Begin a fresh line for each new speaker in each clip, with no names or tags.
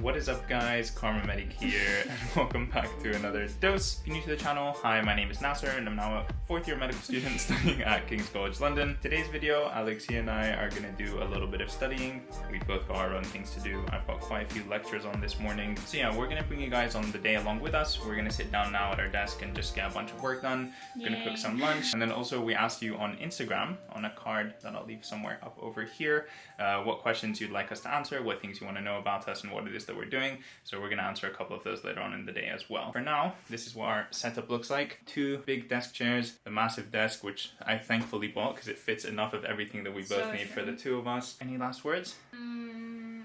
What is up guys, Karma Medic here and welcome back to another dose. If you're new to the channel, hi my name is Nasser and I'm now a fourth year medical student studying at King's College London. Today's video, Alexia and I are going to do a little bit of studying. We've both got our own things to do. I've got quite a few lectures on this morning. So yeah, we're going to bring you guys on the day along with us. We're going to sit down now at our desk and just get a bunch of work done. We're going to cook some lunch and then also we asked you on Instagram on a card that I'll leave somewhere up over here uh, what questions you'd like us to answer, what things you want to know about us and what it is that we're doing. So we're gonna answer a couple of those later on in the day as well. For now, this is what our setup looks like. Two big desk chairs, the massive desk, which I thankfully bought because it fits enough of everything that we both
So
need for the two of us. Any last words?
Mm,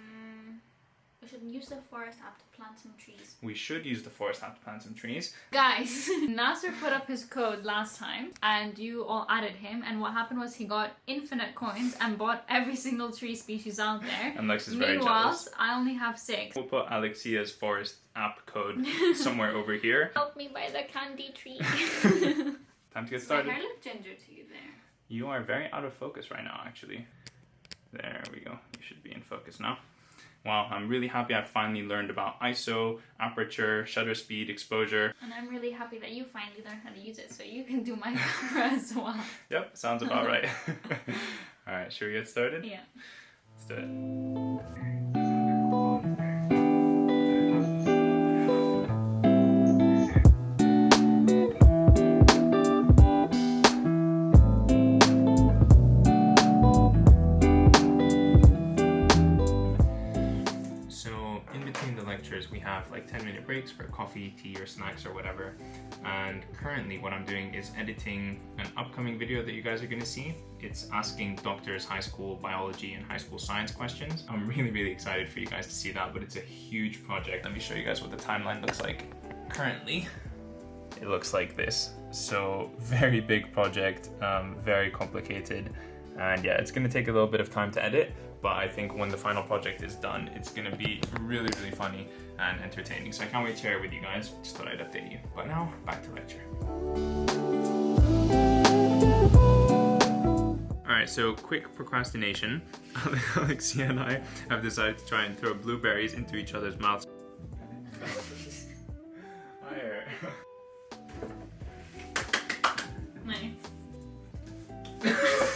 we should use the forest app to plant some trees.
We should use the forest app to plant some trees.
Guys, Nasser put up his code last time and you all added him and what happened was he got infinite coins and bought every single tree species out there.
And Lex is very
Meanwhile,
jealous.
I only have six.
We'll put Alexia's forest app code somewhere over here.
Help me buy the candy tree.
Time to get
My
started.
hair looked ginger to you there.
You are very out of focus right now, actually. There we go. You should be in focus now. Wow, I'm really happy I finally learned about ISO, aperture, shutter speed, exposure.
And I'm really happy that you finally learned how to use it so you can do my camera as well.
Yep, sounds about right. Alright, should we get started?
Yeah.
Let's do it. For coffee, tea, or snacks or whatever. And currently what I'm doing is editing an upcoming video that you guys are gonna see. It's asking doctors high school biology and high school science questions. I'm really, really excited for you guys to see that, but it's a huge project. Let me show you guys what the timeline looks like currently. It looks like this. So very big project, um, very complicated. And yeah, it's gonna take a little bit of time to edit, but I think when the final project is done, it's gonna be really, really funny and entertaining. So I can't wait to share it with you guys. Just thought I'd update you. But now, back to lecture. Alright, so quick procrastination. Alexia and I have decided to try and throw blueberries into each other's mouths. Higher.
Nice.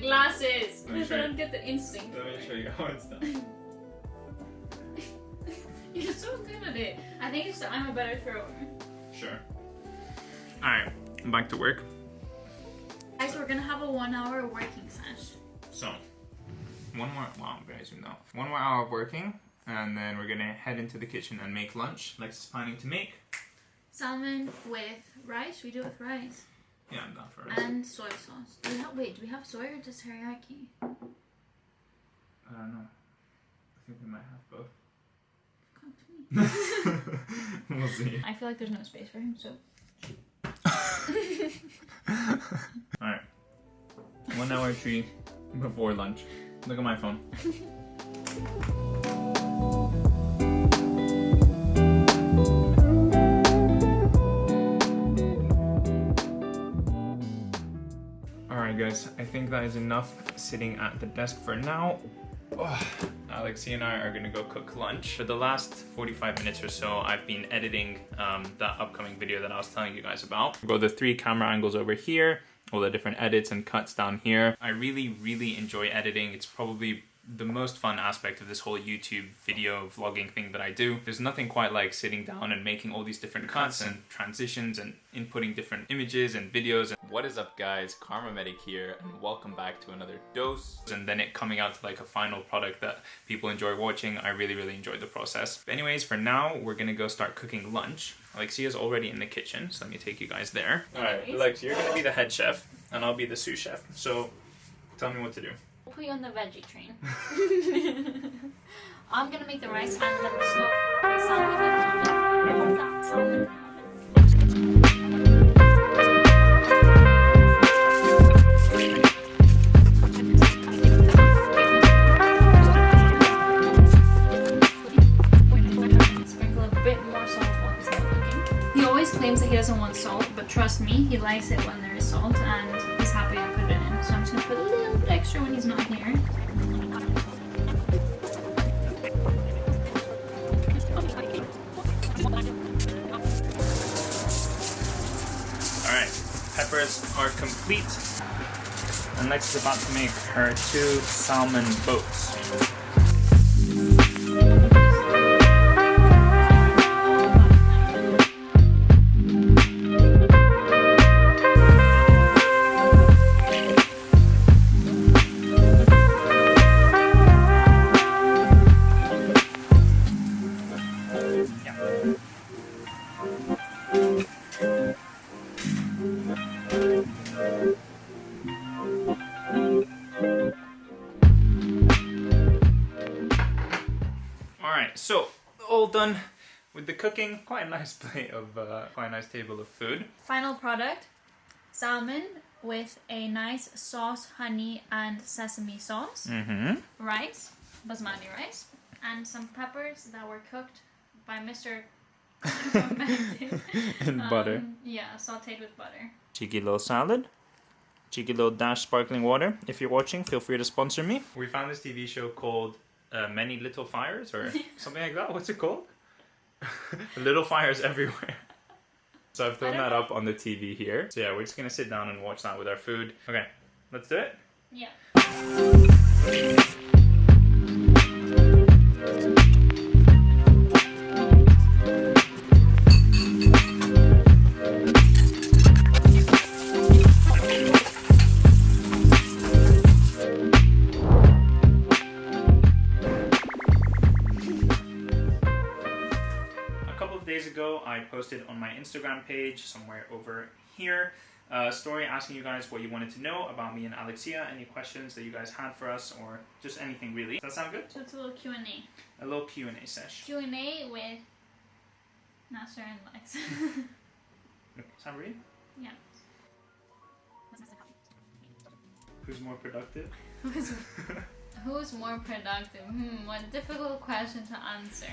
glasses because I don't get the instinct.
Let me show you how it's done.
You're so good at it. I think it's that I'm a better thrower.
Sure. Alright, I'm back to work.
Guys, we're gonna have a one hour working sesh.
So, one more, wow, very soon though. One more hour of working, and then we're gonna head into the kitchen and make lunch. Lex is planning to make.
Salmon with rice. We do it with rice
Yeah, I'm down for it.
and soy sauce. Do we have, wait, do we have soy or just teriyaki?
I don't know. I think we might have both.
Come to me.
we'll see.
I feel like there's no space for him, so.
Alright. One hour tree before lunch. Look at my phone. Think that is enough sitting at the desk for now. Oh, Alexia and I are gonna go cook lunch. For the last 45 minutes or so, I've been editing um, that upcoming video that I was telling you guys about. I've the three camera angles over here, all the different edits and cuts down here. I really, really enjoy editing. It's probably the most fun aspect of this whole YouTube video vlogging thing that I do. There's nothing quite like sitting down and making all these different cuts and transitions and inputting different images and videos. And what is up guys, Karma Medic here and welcome back to another dose. And then it coming out to like a final product that people enjoy watching. I really, really enjoyed the process. But anyways, for now, we're gonna go start cooking lunch. Alexia's already in the kitchen, so let me take you guys there. Alright,
Anyways.
Alex, you're gonna be the head chef and I'll be the sous chef. So tell me what to do.
We'll put you on the veggie train. I'm gonna make the rice and then the slow salmon in the oven. That salmon in the oven. Sprinkle a bit more salt while he's not cooking. He always claims that he doesn't want salt, but trust me, he likes it when there is salt, and he's happy to put it in. So I'm just gonna put a little extra when he's not here.
All right, peppers are complete. And Lex is about to make her two salmon boats. Done with the cooking. Quite a nice plate of, uh, quite a nice table of food.
Final product salmon with a nice sauce, honey, and sesame sauce,
Mm-hmm.
rice, basmati rice, and some peppers that were cooked by Mr.
In butter.
Um, yeah, sauteed with butter.
Cheeky little salad. Cheeky little dash sparkling water. If you're watching, feel free to sponsor me. We found this TV show called uh, Many Little Fires or something like that. What's it called? little Fires Everywhere. So I've thrown that up on the TV here. So yeah, we're just gonna sit down and watch that with our food. Okay, let's do it.
Yeah.
Days ago, I posted on my Instagram page, somewhere over here, a story asking you guys what you wanted to know about me and Alexia, any questions that you guys had for us, or just anything really. Does that sound good?
So it's a little Q&A.
A little Q&A sesh.
Q&A with Nasser and Lex.
Sound ready?
yeah.
Who's more productive?
Who's, who's more productive? Hmm, what difficult question to answer.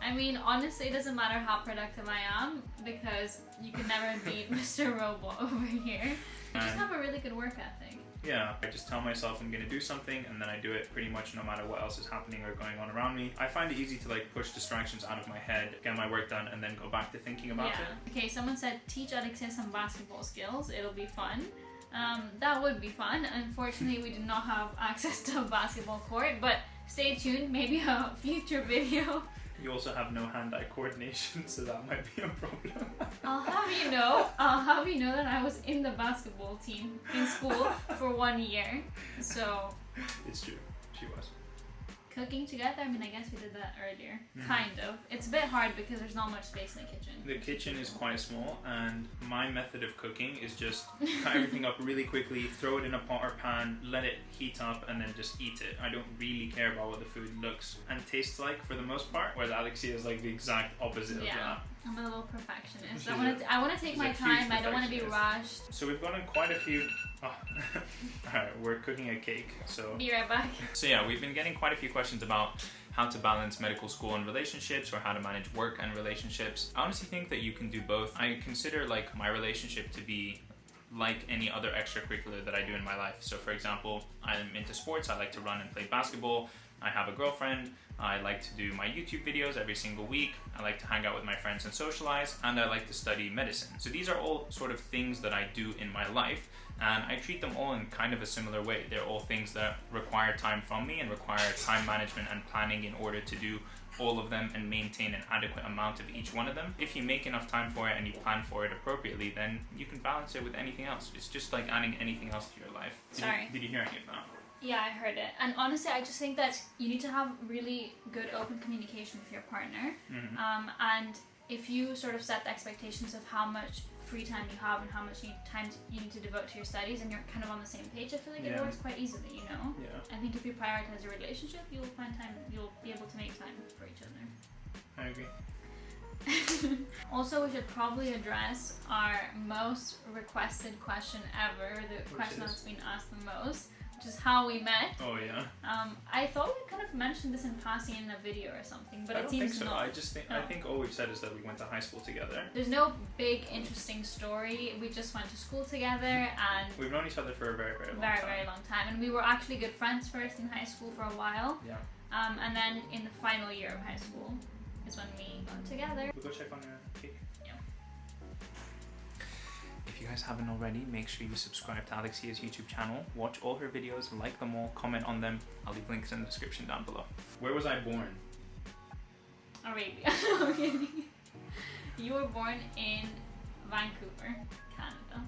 I mean, honestly, it doesn't matter how productive I am because you can never beat Mr. Robot over here. I just have a really good work ethic.
Yeah, I just tell myself I'm gonna do something and then I do it pretty much no matter what else is happening or going on around me. I find it easy to like push distractions out of my head, get my work done, and then go back to thinking about
yeah.
it.
Okay, someone said teach Alexia some basketball skills. It'll be fun. Um, that would be fun. Unfortunately, we do not have access to a basketball court, but stay tuned. Maybe a future video.
You also have no hand-eye coordination, so that might be a problem.
I'll have you know. I'll have you know that I was in the basketball team in school for one year. So
it's true. She was.
Cooking together. I mean, I guess we did that earlier.
Mhm.
Kind of. It's a bit hard because there's not much space in the kitchen.
The kitchen is quite small, and my method of cooking is just cut everything up really quickly, throw it in a pot or pan, let it heat up, and then just eat it. I don't really care about what the food looks and tastes like for the most part, whereas Alexia is like the exact opposite of that.
I'm a little perfectionist.
She's
I want to. I want to take my time. I don't want to be rushed.
So we've gotten quite a few. Oh. Alright, we're cooking a cake, so.
Be right back.
So yeah, we've been getting quite a few questions about how to balance medical school and relationships or how to manage work and relationships. I honestly think that you can do both. I consider like my relationship to be like any other extracurricular that I do in my life. So for example, I'm into sports, I like to run and play basketball. I have a girlfriend. I like to do my YouTube videos every single week. I like to hang out with my friends and socialize, and I like to study medicine. So these are all sort of things that I do in my life, and I treat them all in kind of a similar way. They're all things that require time from me and require time management and planning in order to do all of them and maintain an adequate amount of each one of them. If you make enough time for it and you plan for it appropriately, then you can balance it with anything else. It's just like adding anything else to your life. Did
Sorry.
You, did you hear any of that?
Yeah, I heard it. And honestly, I just think that you need to have really good open communication with your partner.
Mhm.
Um, and if you sort of set the expectations of how much free time you have and how much you time you need to devote to your studies, and you're kind of on the same page, I feel like it works quite easily. You know.
Yeah,
I think if you prioritize your relationship, you'll find time. You'll be able to make time for each other.
I agree.
also, we should probably address our most requested question ever, the
Which
question
is?
that's been asked the most, which is how we met.
Oh yeah.
Um, I thought we kind of mentioned this in passing in a video or something, but
I
it seems
think so.
not.
I just think I think all we've said is that we went to high school together.
There's no big interesting story. We just went to school together and
We've known each other for a very very long
very
time.
very long time, and we were actually good friends first in high school for a while.
Yeah.
Um, and then in the final year of high school is when we got together.
We'll go check on your cake.
Yeah.
If you guys haven't already, make sure you subscribe to Alexia's YouTube channel, watch all her videos, like them all, comment on them. I'll leave links in the description down below. Where was I born?
Arabia. I'm you were born in Vancouver, Canada.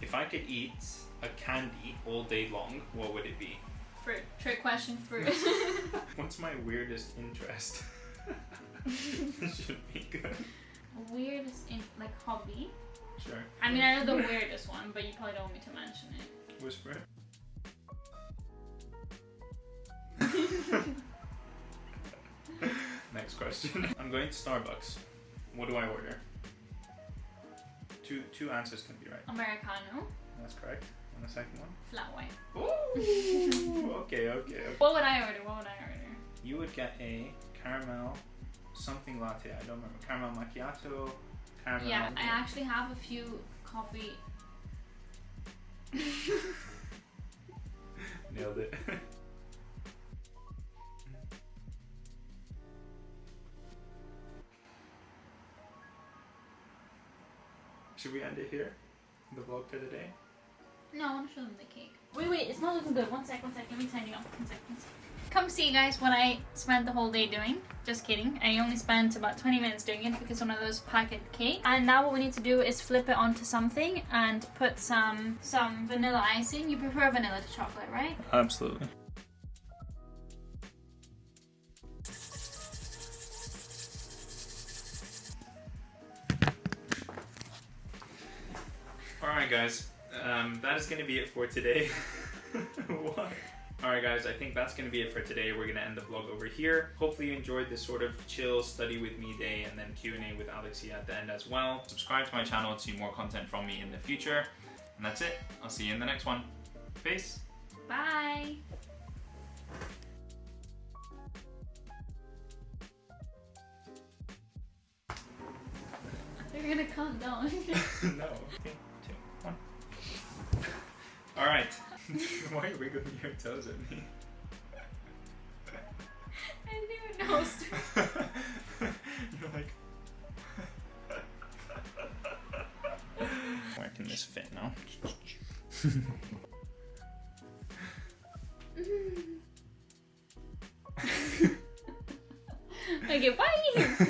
If I could eat a candy all day long, what would it be?
Fruit. Trick question. Fruit.
What's my weirdest interest? This should be good.
Weirdest in like hobby.
Sure.
I mean, I know the weirdest one, but you probably don't want me to mention it.
Whisper. Next question. I'm going to Starbucks. What do I order? Two two answers can be right.
Americano,
That's correct. And the second one?
flat white.
Ooh, okay, okay, okay.
What would I order? What would I order?
You would get a caramel something latte. I don't remember. Caramel macchiato. Caramel.
Yeah, I actually have a few coffee.
Nailed it. Should we end it here? The vlog for the day?
No, I want to show them the cake. Wait, wait, it's not looking good. One sec, one sec. Let me turn you on. One sec, one sec. Come see, you guys, what I spent the whole day doing. Just kidding. I only spent about 20 minutes doing it because one of those packet cake. And now what we need to do is flip it onto something and put some some vanilla icing. You prefer vanilla to chocolate, right?
Absolutely. Alright, guys. Um, that is going to be it for today. what? Alright, guys, I think that's going to be it for today. We're going to end the vlog over here. Hopefully, you enjoyed this sort of chill study with me day and then Q&A with Alexia at the end as well. Subscribe to my channel to see more content from me in the future. And that's it. I'll see you in the next one. Peace.
Bye. You're gonna calm down.
no. Why are you wiggling your toes at me?
I didn't even know.
You're like. Where can this fit now?